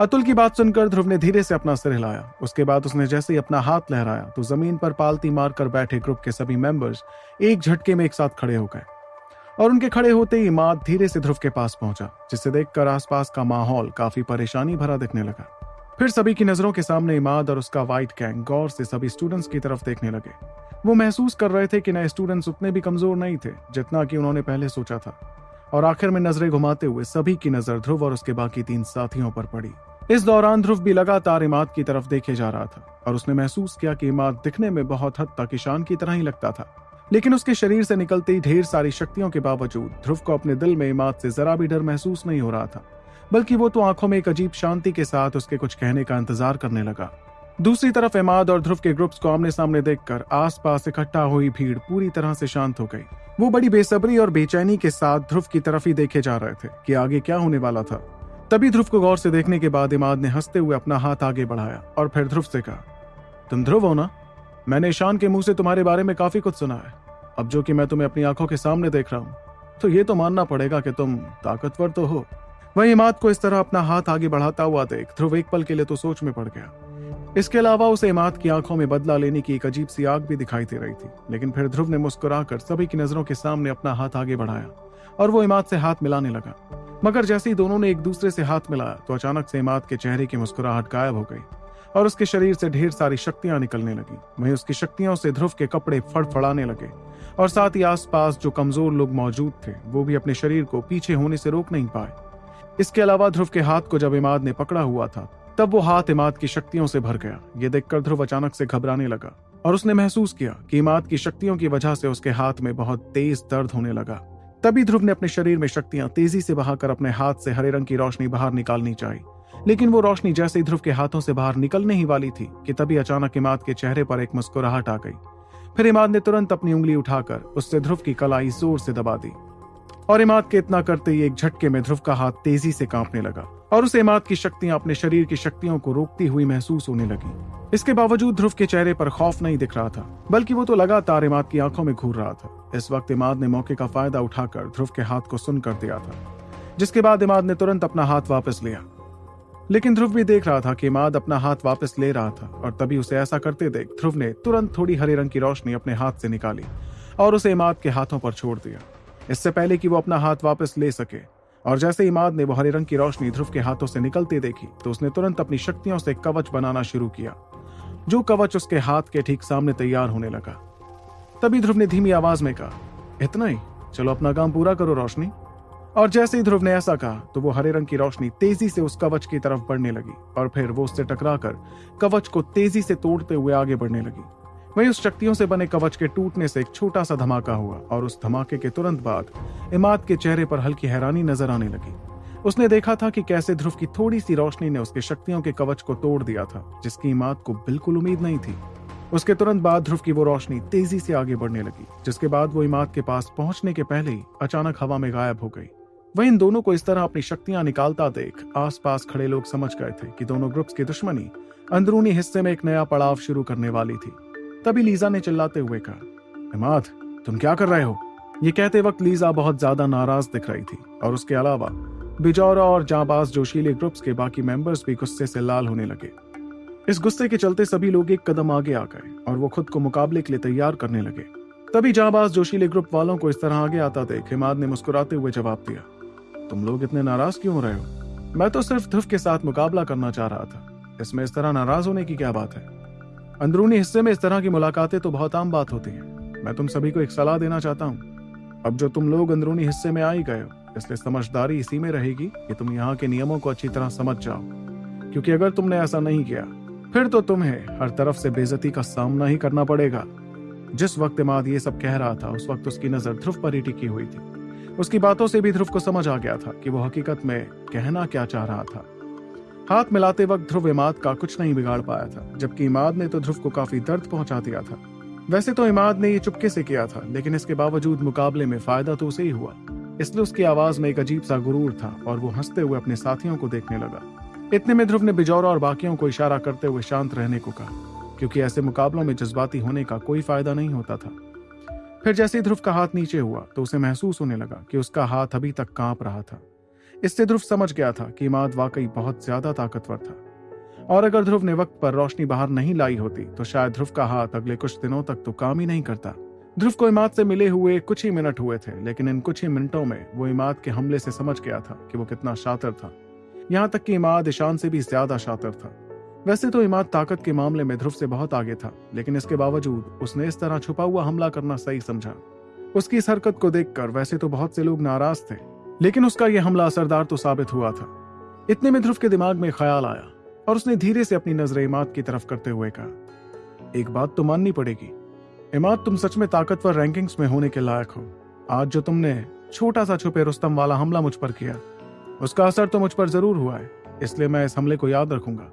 अतुल की बात सुनकर ध्रुव ने धीरे से अपना सिर हिलाया। उसके बाद उसने जैसे ही अपना हाथ लहराया तो ज़मीन पर पालती मारकर बैठे ग्रुप के सभी मेंबर्स एक झटके में एक साथ खड़े हो गए। और उनके खड़े होते ही इमाद धीरे से ध्रुव के पास पहुँचा, जिसे देखकर आसपास का माहौल काफ़ी परेशानी भरा दिखने लगा। फिर सभी की नज़रों के सामने इमाद और उसका व्हाइट गैंग गौर से सभी स्टूडेंट्स की तरफ़ देखने लगे। वो महसूस कर रहे थे कि नए स्टूडेंट्स उतने भी कमज़ोर नहीं थे, जितना कि उन्होंने पहले सोचा था। और आखिर में नज़रें घुमाते हुए सभी की नज़र ध्रुव और उसके बाकी तीन साथियों पर पड़ी। इस दौरान ध्रुव भी लगातार इमाद की तरफ़ देखे जा रहा था और उसने महसूस किया कि इमाद दिखने में बहुत हद तक ईशान की तरह ही लगता था। लेकिन उसके शरीर से निकलती ढेर सारी शक्तियों के बावजूद ध्रुव को अपने दिल में इमाद से जरा भी डर महसूस नहीं हो रहा था, बल्कि वो तो आँखों में एक अजीब शांति के साथ उसके कुछ कहने का इंतज़ार करने लगा। दूसरी तरफ़ इमाद और ध्रुव के ग्रुप्स को आमने सामने देखकर आसपास इकट्ठा हुई भीड़ पूरी तरह से शांत हो गई। वो बड़ी बेसब्री और बेचैनी के साथ ध्रुव की तरफ़ ही देखे जा रहे थे कि आगे क्या होने वाला था। तभी ध्रुव को गौर से देखने के बाद इमाद ने हँसते हुए अपना हाथ आगे बढ़ाया और फिर ध्रुव से कहा, तुम ध्रुव हो ना? मैंने ईशान के मुँह से तुम्हारे बारे में काफ़ी कुछ सुना है। अब जो कि मैं तुम्हें अपनी आँखों के सामने देख रहा हूँ तो ये तो मानना पड़ेगा कि तुम ताकतवर तो हो। वही इमाद को इस तरह अपना हाथ आगे बढ़ाता हुआ देख ध्रुव एक पल के लिए तो सोच में पड़ गया। इसके अलावा उसे इमाद की आँखों में बदला लेने की एक अजीब सी आग भी दिखाई दे रही थी, लेकिन फिर ध्रुव ने मुस्कुराकर सभी की नज़रों के सामने अपना हाथ आगे बढ़ाया और वो इमाद से हाथ मिलाने लगा। मगर जैसे ही दोनों ने एक दूसरे से हाथ मिलाया तो अचानक से इमाद के चेहरे की मुस्कुराहट गायब हो गई और उसके शरीर से ढेर सारी शक्तियाँ निकलने लगी। वहीं उसकी शक्तियों से ध्रुव के कपड़े फड़फड़ाने लगे और साथ ही आसपास जो कमज़ोर लोग मौजूद थे, वो भी अपने शरीर को पीछे होने से रोक नहीं पाए। इसके अलावा ध्रुव के हाथ को जब इमाद ने पकड़ा हुआ था तब वो हाथ इमाद की शक्तियों से भर गया। ये देखकर ध्रुव अचानक से घबराने लगा और उसने महसूस किया कि इमाद की शक्तियों की वजह से उसके हाथ में बहुत तेज दर्द होने लगा। तभी ध्रुव ने अपने शरीर में शक्तियाँ तेज़ी से बहाकर अपने हाथ से हरे रंग की रोशनी बाहर निकालनी चाहिए लेकिन वो रोशनी जैसे ही ध्रुव के हाथों से बाहर निकलने ही वाली थी कि तभी अचानक इमाद के चेहरे पर एक मुस्कुराहट आ गई। फिर इमाद ने तुरंत अपनी उंगली उठाकर उससे ध्रुव की कलाई ज़ोर से दबा दी और इमाद के इतना करते ही एक झटके में ध्रुव का हाथ तेज़ी से कांपने लगा। और उसे इमाद की शक्तियाँ अपने शरीर की शक्तियों को रोकती हुई महसूस होने लगी। इसके बावजूद ध्रुव के चेहरे पर खौफ नहीं दिख रहा था, बल्कि वो तो लगातार इमाद की आँखों में घूर रहा था। इस वक्त इमाद ने मौके का फ़ायदा उठाकर ध्रुव के हाथ को सुन कर दिया था, जिसके बाद इमाद ने तुरंत अपना हाथ वापस लिया। लेकिन ध्रुव भी देख रहा था कि इमाद अपना हाथ वापस ले रहा था, और तभी उसे ऐसा करते देख ध्रुव ने तुरंत थोड़ी हरे रंग की रोशनी अपने हाथ से निकाली और उसे इमाद के हाथों पर छोड़ दिया। इससे पहले कि वो अपना हाथ वापस ले सके और जैसे इमाद ने वो हरे रंग की रोशनी ध्रुव के हाथों से निकलते देखी तो उसने तुरंत अपनी शक्तियों से कवच बनाना शुरू किया, जो कवच उसके हाथ के ठीक सामने तैयार होने लगा। तभी ध्रुव ने धीमी आवाज़ में कहा, इतना ही, चलो अपना काम पूरा करो रोशनी। और जैसे ही ध्रुव ने ऐसा कहा तो वो हरे रंग की रोशनी तेज़ी से उस कवच की तरफ़ बढ़ने लगी, और फिर वो उससे टकराकर कवच को तेज़ी से तोड़ते हुए आगे बढ़ने लगी। वहीं उस शक्तियों से बने कवच के टूटने से एक छोटा सा धमाका हुआ और उस धमाके के तुरंत बाद इमाद के चेहरे पर हल्की हैरानी नज़र आने लगी। उसने देखा था कि कैसे ध्रुव की थोड़ी सी रोशनी ने उसके शक्तियों के कवच को तोड़ दिया था, जिसकी इमाद को बिल्कुल उम्मीद नहीं थी। उसके तुरंत बाद ध्रुव की वो रोशनी तेज़ी से आगे बढ़ने लगी, जिसके बाद वो इमाद के पास पहुँचने के पहले ही अचानक हवा में गायब हो गई। वह इन दोनों को इस तरह अपनी शक्तियाँ निकालता देख आसपास खड़े लोग समझ गए थे कि दोनों ग्रुप्स की दुश्मनी अंदरूनी हिस्से में एक नया पड़ाव शुरू करने वाली थी। तभी लीजा ने चिल्लाते हुए कहा, इमाद, तुम क्या कर रहे हो? ये कहते वक्त लीजा बहुत ज़्यादा नाराज़ दिख रही थी और उसके अलावा बिजौरा और जाबाज जोशीले ग्रुप्स के बाकी मेंबर्स भी गुस्से से लाल होने लगे। इस गुस्से के चलते सभी लोग एक कदम आगे आ गए और वो खुद को मुकाबले के लिए तैयार करने लगे। तभी जाबाज जोशीले ग्रुप वालों को इस तरह आगे आता देख हिमाद ने मुस्कुराते हुए जवाब दिया, तुम लोग इतने नाराज़ क्यों हो रहे हो? मैं तो सिर्फ़ ध्रुव के साथ मुकाबला करना चाह रहा था। इसमें इस तरह नाराज़ होने की क्या बात है? अंदरूनी हिस्से में इस तरह की मुलाकातें तो बहुत आम बात होती है। मैं तुम सभी को एक सलाह देना चाहता हूँ। अब जो तुम लोग अंदरूनी हिस्से में आ ही गए हो, इसलिए समझदारी इसी में रहेगी कि तुम यहाँ के नियमों को अच्छी तरह समझ जाओ। क्योंकि अगर तुमने ऐसा नहीं किया, फिर तो तुम्हें हर तरफ़ से बेजती का सामना ही करना पड़ेगा। जिस वक्त इमाद ये सब कह रहा था, उस वक्त उसकी नज़र ध्रुव पर ही टिकी हुई थी। उसकी बातों से भी ध्रुव को समझ आ गया था कि वो हकीकत में कहना क्या चाह रहा था। हाथ मिलाते वक्त ध्रुव इमाद का कुछ नहीं बिगाड़ पाया था, जबकि इमाद ने तो ध्रुव को काफ़ी दर्द पहुँचा दिया था। वैसे तो इमाद ने ये चुपके से किया था, लेकिन इसके बावजूद मुकाबले में फ़ायदा तो उसे ही हुआ। इसलिए उसकी आवाज़ में एक अजीब सा गुरूर था और वो हँसते हुए अपने साथियों को देखने लगा। इतने में ध्रुव ने बिजौरा और बाकियों को इशारा करते हुए शांत रहने को कहा, क्योंकि ऐसे मुकाबलों में जज्बाती होने का कोई फ़ायदा नहीं होता था। फिर जैसे ही ध्रुव का हाथ नीचे हुआ तो उसे महसूस होने लगा कि उसका हाथ अभी तक काँप रहा था। इससे ध्रुव समझ गया था कि इमाद वाकई बहुत ज़्यादा ताकतवर था। और अगर ध्रुव ने वक्त पर रोशनी बाहर नहीं लाई होती तो शायद ध्रुव का हाथ अगले कुछ दिनों तक तो काम ही नहीं करता। ध्रुव को इमाद से मिले हुए कुछ ही मिनट हुए थे, लेकिन इन कुछ ही मिनटों में वो इमाद के हमले से समझ गया था कि वो कितना शातर था। यहाँ तक कि इमाद ईशान से भी ज़्यादा शातर था। वैसे तो इमाद ताकत के मामले में ध्रुव से बहुत आगे था, लेकिन इसके बावजूद उसने इस तरह छुपा हुआ हमला करना सही समझा। उसकी इस हरकत को देखकर वैसे तो बहुत से लोग नाराज़ थे लेकिन उसका यह हमला असरदार तो साबित हुआ था। इतने में ध्रुव के दिमाग में ख्याल आया और उसने धीरे से अपनी नज़र इमाद की तरफ़ करते हुए कहा, एक बात तो माननी पड़ेगी। इमाद, तुम सच में ताकतवर रैंकिंग्स में होने के लायक हो। आज जो तुमने छोटा सा छुपे रुस्तम वाला हमला मुझ पर किया, उसका असर तो मुझ पर ज़रूर हुआ है, इसलिए मैं इस हमले को याद रखूँगा।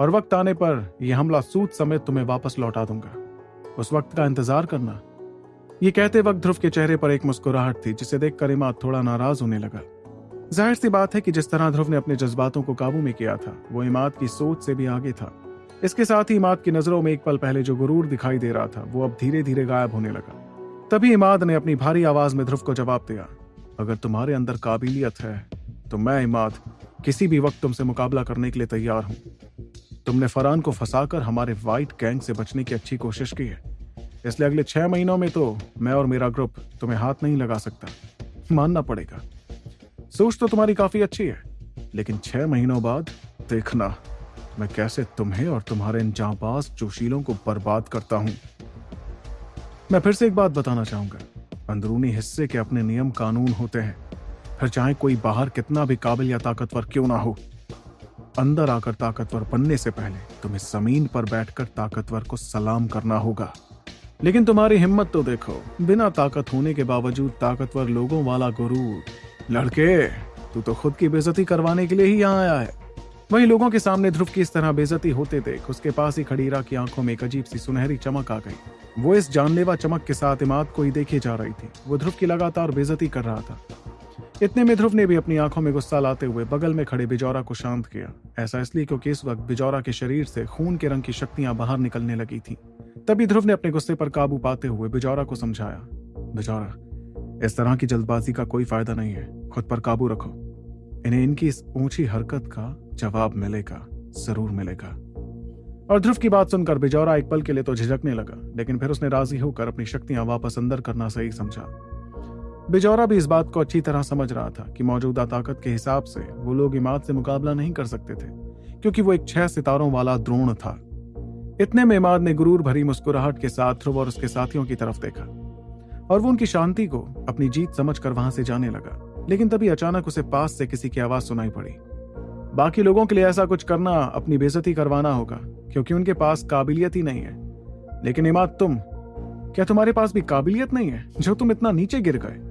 और वक्त आने पर यह हमला सूद समेत तुम्हें वापस लौटा दूँगा। उस वक्त का इंतज़ार करना ये कहते वक्त ध्रुव के चेहरे पर एक मुस्कुराहट थी, जिसे देखकर इमाद थोड़ा नाराज़ होने लगा। ज़ाहिर सी बात है कि जिस तरह ध्रुव ने अपने जज्बातों को काबू में किया था, वो इमाद की सोच से भी आगे था। इसके साथ ही इमाद की नज़रों में एक पल पहले जो गुरूर दिखाई दे रहा था, वो अब धीरे धीरे गायब होने लगा। तभी इमाद ने अपनी भारी आवाज़ में ध्रुव को जवाब दिया, अगर तुम्हारे अंदर काबिलियत है तो मैं इमाद किसी भी वक्त तुमसे मुकाबला करने के लिए तैयार हूँ। तुमने फरहान को फंसाकर हमारे व्हाइट गैंग से बचने की अच्छी कोशिश की है। इसलिए अगले छह महीनों में तो मैं और मेरा ग्रुप तुम्हें हाथ नहीं लगा सकता। मानना पड़ेगा। सोच तो तुम्हारी काफ़ी अच्छी है, लेकिन छह महीनों बाद देखना, मैं कैसे तुम्हें और तुम्हारे इन जांबाज जोशीलों को बर्बाद करता हूँ। मैं फिर से एक बात बताना चाहूँगा। अंदरूनी हिस्से के अपने नियम कानून होते हैं। फिर चाहे कोई बाहर कितना भी काबिल या ताकतवर क्यों ना हो, अंदर आकर ताकतवर बनने से पहले तुम्हें ज़मीन पर बैठकर ताकतवर को सलाम करना होगा। लेकिन तुम्हारी हिम्मत तो देखो। बिना ताकत होने के बावजूद ताकतवर लोगों वाला गुरूर। लड़के, तू तो खुद की बेजती करवाने के लिए ही यहाँ आया है। वही लोगों के सामने ध्रुव की इस तरह बेजती होते देख, उसके पास ही खड़ीरा की आँखों में एक अजीब सी सुनहरी चमक आ गई। वो इस जानलेवा चमक के साथ इमाद को ही देखे जा रही थी। वो ध्रुव की लगातार बेजती कर रहा था। इतने में ध्रुव ने भी अपनी आँखों में गुस्सा लाते हुए बगल में खड़े बिजौरा को शांत किया। ऐसा इसलिए क्योंकि इस वक्त बिजौरा के शरीर से खून के रंग की शक्तियाँ बाहर निकलने लगी थी। तभी ध्रुव ने अपने गुस्से पर काबू पाते हुए बिजौरा को समझाया, बिजौरा, इस तरह की जल्दबाजी का कोई फ़ायदा नहीं है। खुद पर काबू रखो। इन्हें इनकी इस ऊँची हरकत का जवाब मिलेगा, ज़रूर मिलेगा। और ध्रुव की बात सुनकर बिजौरा एक पल के लिए तो झिझकने लगा, लेकिन फिर उसने राज़ी होकर अपनी शक्तियाँ वापस अंदर करना सही समझा। बिजौरा भी इस बात को अच्छी तरह समझ रहा था कि मौजूदा ताकत के हिसाब से वो लोग इमाद से मुकाबला नहीं कर सकते थे, क्योंकि वो एक छह सितारों वाला द्रोण था। इतने में इमाद ने गुरूर भरी मुस्कुराहट के साथ ध्रुव और उसके साथियों की तरफ़ देखा। और वो उनकी शांति को अपनी जीत समझकर वहाँ से जाने लगा। लेकिन तभी अचानक उसे पास से किसी की आवाज़ सुनाई पड़ी। बाकी लोगों के लिए ऐसा कुछ करना अपनी बेजती करवाना होगा, क्योंकि उनके पास काबिलियत ही नहीं है। लेकिन इमाद, तुम, क्या तुम्हारे पास भी काबिलियत नहीं है, जो तुम इतना नीचे गिर गए?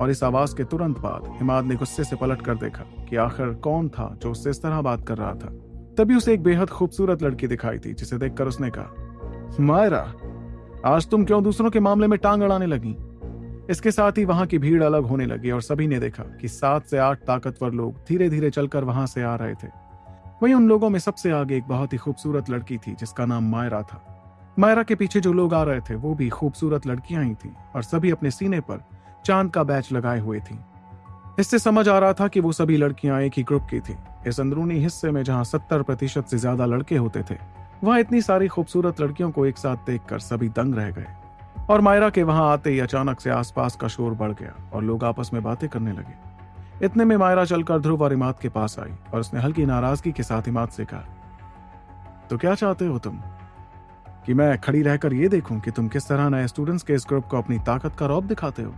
और इस आवाज़ के तुरंत बाद इमाद ने गुस्से से पलट कर देखा कि आखिर कौन था जो उससे इस तरह बात कर रहा था। तभी उसे एक बेहद खूबसूरत लड़की दिखाई थी, जिसे देखकर उसने कहा, मायरा, आज तुम क्यों दूसरों के मामले में टांग अड़ाने लगी? इसके साथ ही वहाँ की भीड़ अलग होने लगी और सभी ने देखा कि सात से आठ ताकतवर लोग धीरे धीरे चलकर वहाँ से आ रहे थे। वहीं उन लोगों में सबसे आगे एक बहुत ही खूबसूरत लड़की थी, जिसका नाम मायरा था। मायरा के पीछे जो लोग आ रहे थे, वो भी खूबसूरत लड़कियाँ ही थी और सभी अपने सीने पर चाँद का बैच लगाए हुए थी। इससे समझ आ रहा था कि वो सभी लड़कियाँ एक ही ग्रुप की थी। इस अंदरूनी हिस्से में जहाँ सत्तर प्रतिशत से ज़्यादा लड़के होते थे, वहाँ इतनी सारी खूबसूरत लड़कियों को एक साथ देखकर सभी दंग रह गए। और मायरा के वहाँ आते ही अचानक से आसपास का शोर बढ़ गया और लोग आपस में बातें करने लगे। इतने में मायरा चलकर ध्रुव और इमाद के पास आई और उसने हल्की नाराज़गी के साथ इमाद से कहा तो क्या चाहते हो तुम? कि मैं खड़ी रहकर ये देखूँ कि तुम किस तरह नए स्टूडेंट्स के इस ग्रुप को अपनी ताकत का रौब दिखाते हो?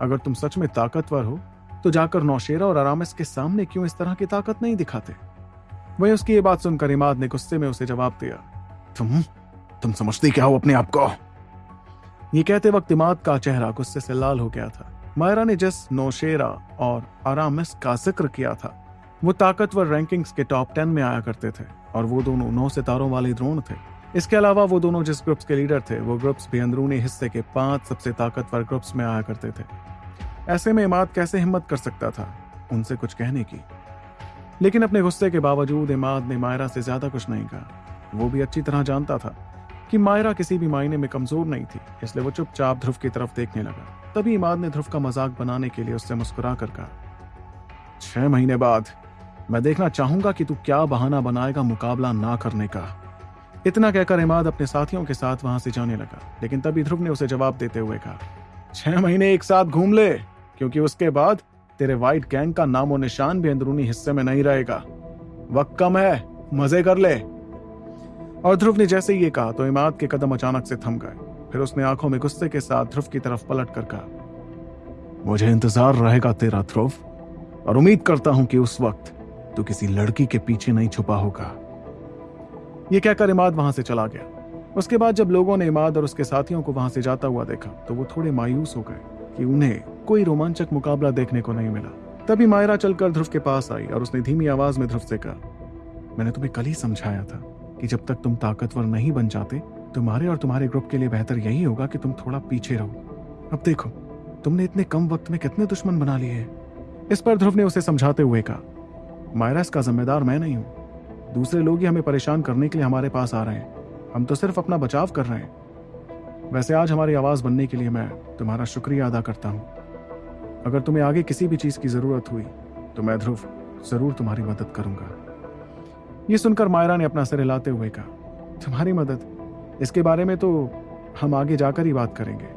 अगर तुम सच में ताकतवर हो तो जाकर नौशेरा और आरामिस के सामने क्यों इस तरह की ताकत नहीं दिखाते? वही उसकी ये बात सुनकर इमाद ने गुस्से में उसे जवाब दिया, तुम तुम समझती क्या हो अपने आप को? ये कहते वक्त इमाद का चेहरा गुस्से से लाल हो गया था। मायरा ने जिस नौशेरा और आरामिस का ज़िक्र किया था, वो ताकतवर रैंकिंग्स के टॉप टेन में आया करते थे और वो दोनों नौ सितारों वाले द्रोण थे। इसके अलावा वो दोनों जिस ग्रुप्स के लीडर थे, वो ग्रुप्स भी अंदरूनी हिस्से के पाँच सबसे ताकतवर ग्रुप्स में आया करते थे। ऐसे में इमाद कैसे हिम्मत कर सकता था उनसे कुछ कहने की? लेकिन अपने गुस्से के बावजूद इमाद ने मायरा से ज़्यादा कुछ नहीं कहा। वो भी अच्छी तरह जानता था कि मायरा किसी भी मायने में कमज़ोर नहीं थी, इसलिए वो चुपचाप ध्रुव की तरफ़ देखने लगा। तभी इमाद ने ध्रुव का मज़ाक बनाने के लिए उससे मुस्कुरा कर कहा, छह महीने बाद मैं देखना चाहूँगा कि तू क्या बहाना बनाएगा मुकाबला ना करने का। इतना कहकर इमाद अपने साथियों के साथ वहाँ से जाने लगा, लेकिन तभी ध्रुव ने उसे जवाब देते हुए कहा, छह महीने एक साथ घूम ले। क्योंकि उसके बाद तेरे व्हाइट गैंग का नामो निशान भी अंदरूनी हिस्से में नहीं रहेगा। वक्त कम है, मज़े कर ले। और ध्रुव ने जैसे ये कहा तो इमाद के कदम अचानक से थम गए। फिर उसने आँखों में गुस्से के साथ ध्रुव की तरफ़ पलट कर कहा, मुझे इंतज़ार रहेगा तेरा ध्रुव, और उम्मीद करता हूँ कि उस वक्त तू किसी लड़की के पीछे नहीं छुपा होगा। ये कहकर इमाद वहाँ से चला गया। उसके बाद जब लोगों ने इमाद और उसके साथियों को वहाँ से जाता हुआ देखा तो वो थोड़े मायूस हो गए। कि उन्हें कोई रोमांचक मुकाबला देखने को नहीं मिला। तभी मायरा चलकर ध्रुव के पास आई और उसने धीमी आवाज़ में ध्रुव से कहा, मैंने तुम्हें कल ही समझाया था कि जब तक तुम ताकतवर नहीं बन जाते, तुम्हारे और तुम्हारे ग्रुप के लिए बेहतर यही होगा कि तुम थोड़ा पीछे रहो। अब देखो, तुमने इतने कम वक्त में कितने दुश्मन बना लिए हैं? इस पर ध्रुव ने उसे समझाते हुए कहा, मायरा, इसका जिम्मेदार मैं नहीं हूँ। दूसरे लोग ही हमें परेशान करने के लिए हमारे पास आ रहे हैं। हम तो सिर्फ़ अपना बचाव कर रहे हैं। वैसे आज हमारी आवाज़ बनने के लिए मैं तुम्हारा शुक्रिया अदा करता हूँ। अगर तुम्हें आगे किसी भी चीज़ की ज़रूरत हुई तो मैं ध्रुव ज़रूर तुम्हारी मदद करूँगा। ये सुनकर मायरा ने अपना सिर हिलाते हुए कहा, तुम्हारी मदद? इसके बारे में तो हम आगे जाकर ही बात करेंगे,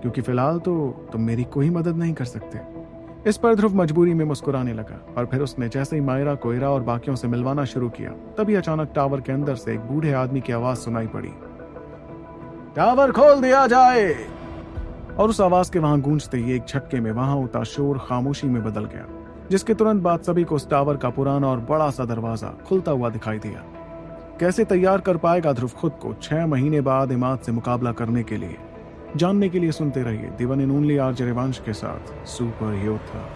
क्योंकि फ़िलहाल तो तुम मेरी कोई मदद नहीं कर सकते। इस पर ध्रुव मजबूरी में मुस्कुराने लगा और फिर उसने जैसे ही मायरा कोयरा और बाकियों से मिलवाना शुरू किया, तभी अचानक टावर के अंदर से एक बूढ़े आदमी की आवाज़ सुनाई पड़ी। टावर खोल दिया जाए। और उस आवाज़ के वहाँ गूंजते ही एक झटके में वहाँ होता शोर खामोशी में बदल गया, जिसके तुरंत बाद सभी को उस टावर का पुराना और बड़ा सा दरवाज़ा खुलता हुआ दिखाई दिया। कैसे तैयार कर पाएगा ध्रुव खुद को छह महीने बाद इमाद से मुकाबला करने के लिए? जानने के लिए सुनते रहिए दिवन इन ओनली आर के साथ सुपर योद्धा